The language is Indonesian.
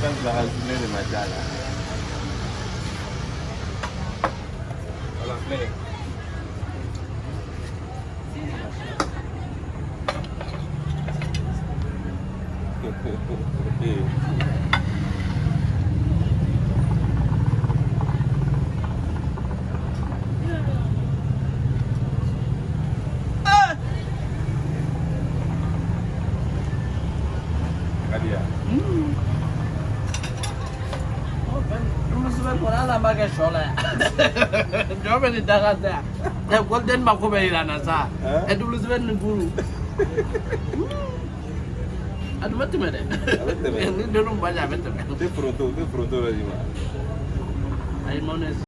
dɛ. Ok. I t'a sɔrɔ Mɔgɔ in dɛ bɔ. i t'a sɔrɔ a ne de ma diya la. Voilà, play. Kadiya. Double seven kɔni hali an b'a kɛ sɔ la yan. Jɔ bɛ nin daga tɛ yan. Ɛ Golden mako bɛ yira n na sa. Hein? Ɛ double seven ni duuru. A tun